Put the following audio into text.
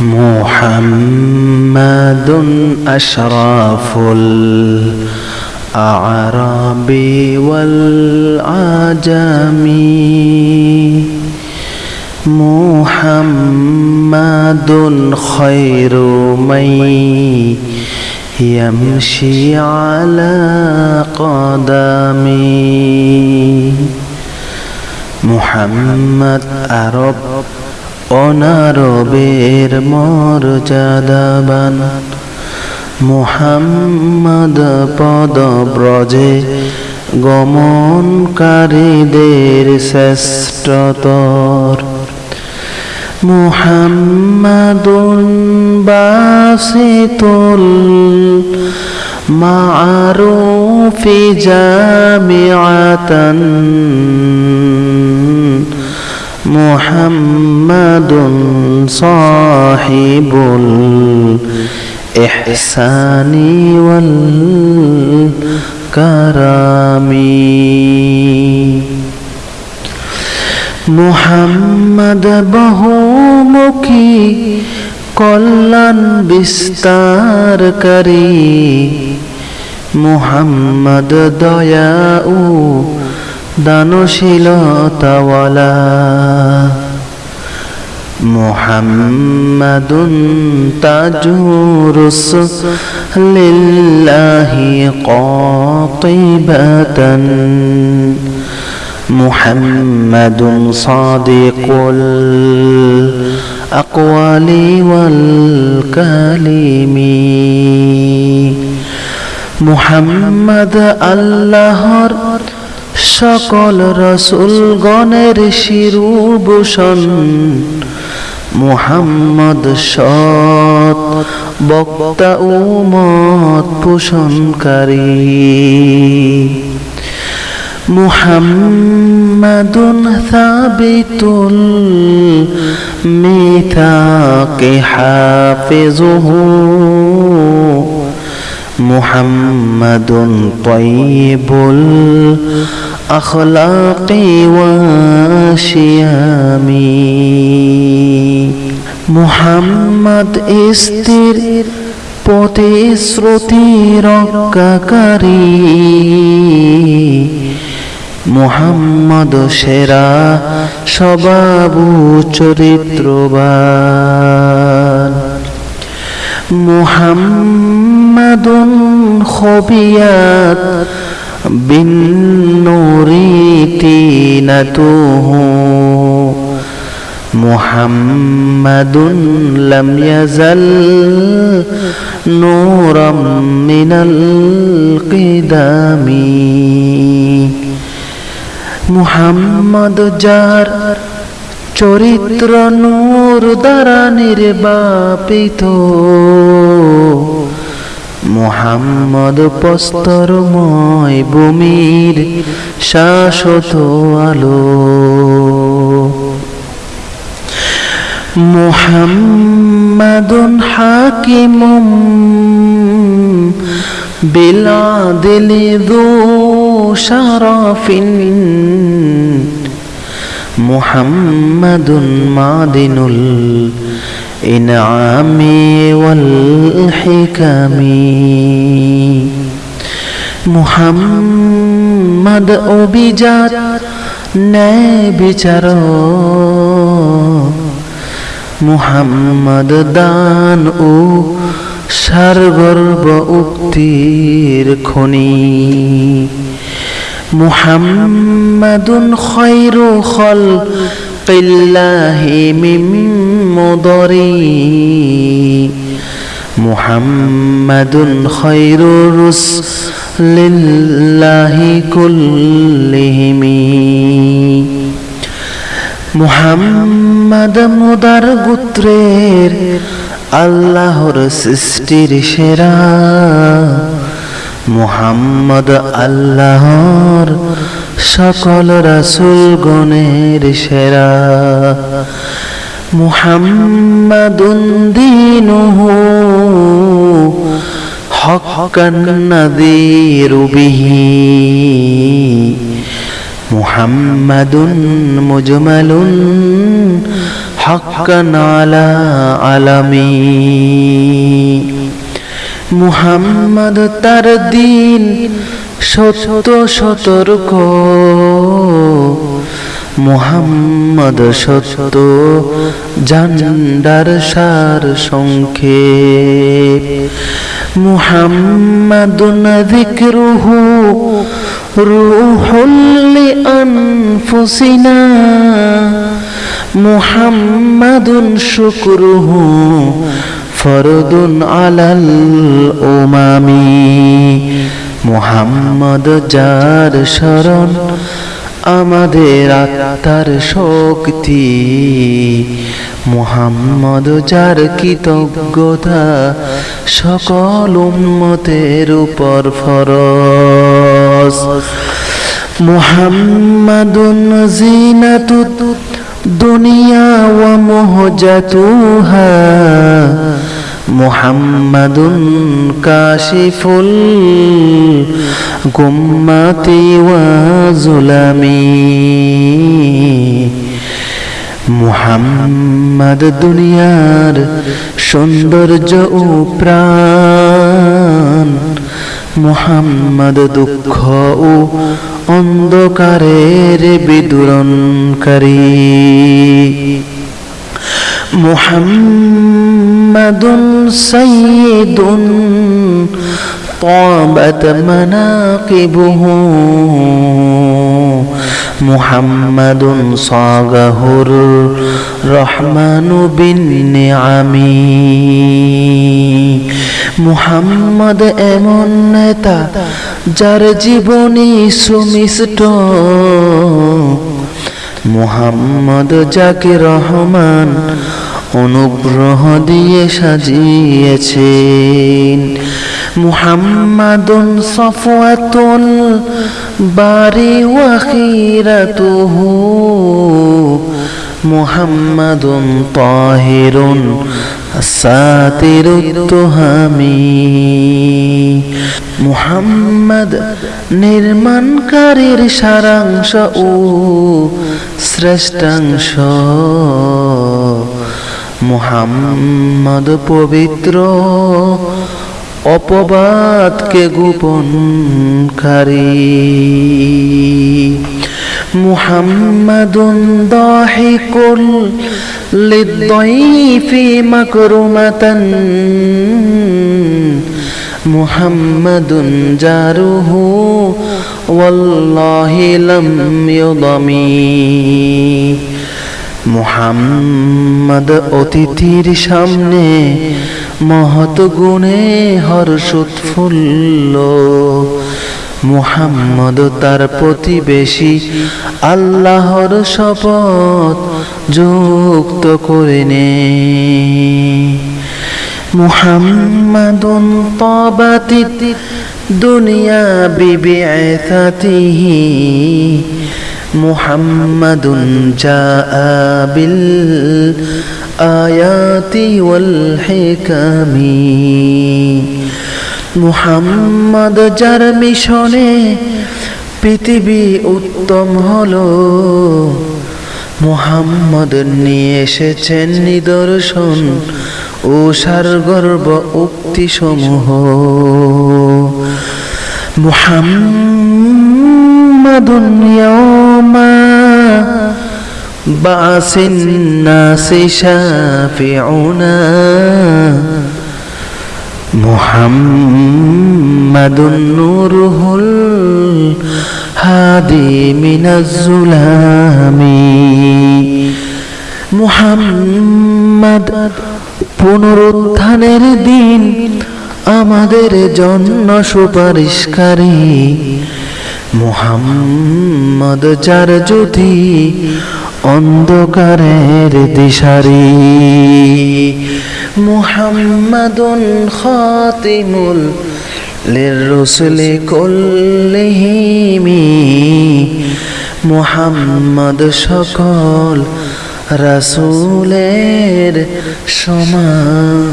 محمد أشرف الأعراب والعجم محمد خير من يمشي على قدمي محمد أرب অনারবের মর্যাদাবান মুহাম্মদ পদ ব্রজে গমনকারীদের শ্রেষ্ঠতর মুহাম্মাদুন বাসিতুল মারুফি জামিআতান। محمد صاحب الإحسان والكرم মোহাম্মদ বহুমুখী কল্যাণ বিস্তারকারী মোহাম্মদ দয়া ও দানশীলতাওয়ালা محمد تجورس لله قاطبة محمد صادق الأقوال والكلم محمد اللهر সকল রসুলগণের শিরুভূষণ। মুহাম্মদ সৎ বক্তা উমত পোষণকারী। মুহাম্মাদুন সাবিতুল মিথাকে হাফিজুহু। محمد طيب الأخلاق والشيام محمد استر প্রতিশ্রুতি রক্ষাকারী মুহাম্মদ সেরা স্বভাবু চরিত্রবান محمد خبيات بالنور تينته محمد لم يزل نورا من القدم. محمد جار চরিত্র নূর দ্বারা নির্বাপিত মোহাম্মদ পস্তরময় ভূমির শাশ্বত আলো। মোহাম্মদুন হাকিমুম বিলাদিলি দু শারাফিন। محمد معدن الإنعام والحكم محمد অভিজাত ন্যায় বিচার মুহাম্মদ দান ও সারগর্ব উক্তির খনি محمد خير خلق الله من مضري محمد خير رسل الله كلهم মুহাম্মদ মুদার গোত্রের আল্লাহর সৃষ্টির সেরা মোহাম্মদ আল্লাহর সকল রাসুল গণের সেরা। মুহাম্মাদুন দীনুহু হকান নাযীরু বিহি। মুহাম্মাদুন মুজমালুন হকান আলা আলামী। মুহাম্মদ তার দিন সত্য সতর্ক। মুহাম্মদ সত্য জান্ডার সার সংক্ষেপ। মুহাম্মাদুন যিকরুহু রূহুল লিআনফুসিনা। মুহাম্মাদুন শুকরুহু ফরদুন আলাল উমামি। মুহাম্মদ যার শরণ আমাদের আত্মার শক্তি। মুহাম্মদ যার কৃতজ্ঞতা সকল উম্মতের উপর ফরজ। মুহাম্মাদুন জিনাতুত দুনিয়া ওয়া মুহজাতুহা। কাশিফুল গুম্মাতি ওয়া জুলামি। মুহাম্মদ দুনিয়ার সৌন্দর্য ও প্রাণ। মুহাম্মদ দুঃখ ও অন্ধকারের বিদুরণকারী। মুহাম্মাদুন সাইয়্যিদুন طابت مناقبه محمد صاغه الرحمن بالنعم মুহাম্মদ এমন নেতা যার জীবনী সুমিষ্ট মুহাম্মদ যাকে রহমান অনুগ্রহ দিয়ে সাজিয়েছেন মুহাম্মাদুন সফওয়াতুল বারি ওয়াখিরাতুহু মুহাম্মাদুন তাহিরুন সাতিরুত্তুহামি মুহাম্মদ নির্মাণকারীর সারাংশ ও শ্রেষ্ঠাংশ মোহাম্মদ পবিত্র অপবাদকে গোপনকারী। মুহাম্মাদুন দাহিকুল লিদ্দাইফি মাকরুমাতান। মুহাম্মাদুন জারুহু ওয়াল্লাহি লাম ইউদামি মুহাম্মদ অতিথির সামনে মহৎ গুণে হর্ষোৎফুল্ল। মুহাম্মদ তার প্রতিবেশী আল্লাহর শপথ যুক্ত করে নে। মুহাম্মাদুন তাবাতি দুনিয়া বিবিআতাতিহি বিল আয়াতি ওয়াল হিকামি। মুহাম্মদ যার মিশনে পৃথিবী উত্তম হলো। মুহাম্মদ নিয়ে এসেছেন নিদর্শন ও সারগর্ব উক্তি সমূহ মুহাম্মাদুন ইয়াউমা বাসিন নাসি শাফিউনা محمد نوره الهادي من الظلام মুহাম্মদ পুনরুত্থানের দিন আমাদের জন্য সুপারিশকারী মুহাম্মদ যার জ্যোতি অন্ধকারের দিশারি। মুহাম্মাদুন খাতিমুল লিররুসুল কুল্লিহিম। মুহাম্মদ সকল রাসূলের সমাপ্তকারী।